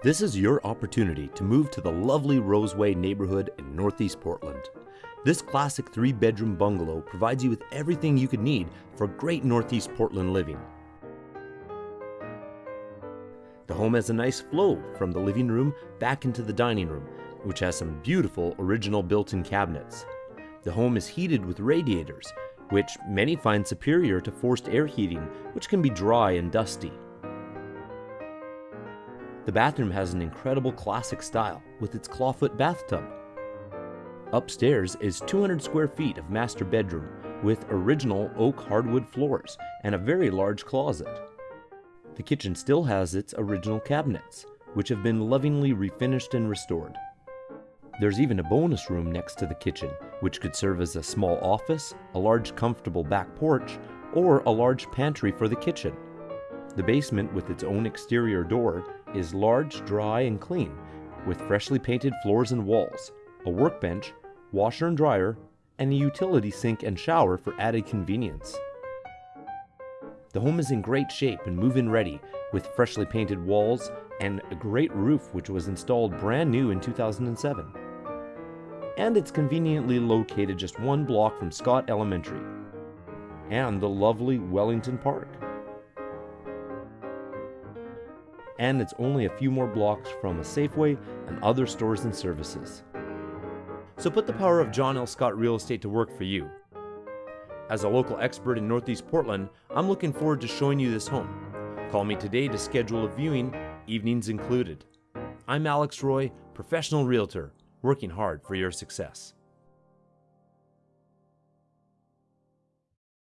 This is your opportunity to move to the lovely Roseway neighborhood in Northeast Portland. This classic three bedroom bungalow provides you with everything you could need for great Northeast Portland living. The home has a nice flow from the living room back into the dining room, which has some beautiful original built in cabinets. The home is heated with radiators, which many find superior to forced air heating, which can be dry and dusty. The bathroom has an incredible classic style with its clawfoot bathtub. Upstairs is 200 square feet of master bedroom with original oak hardwood floors and a very large closet. The kitchen still has its original cabinets, which have been lovingly refinished and restored. There's even a bonus room next to the kitchen, which could serve as a small office, a large comfortable back porch, or a large pantry for the kitchen. The basement, with its own exterior door, is large, dry, and clean, with freshly painted floors and walls, a workbench, washer and dryer, and a utility sink and shower for added convenience. The home is in great shape and move in ready, with freshly painted walls and a great roof which was installed brand new in 2007. And it's conveniently located just one block from Scott Elementary and the lovely Wellington Park. And it's only a few more blocks from a Safeway and other stores and services. So put the power of John L. Scott Real Estate to work for you. As a local expert in Northeast Portland, I'm looking forward to showing you this home. Call me today to schedule a viewing, evenings included. I'm Alex Roy, professional realtor, working hard for your success.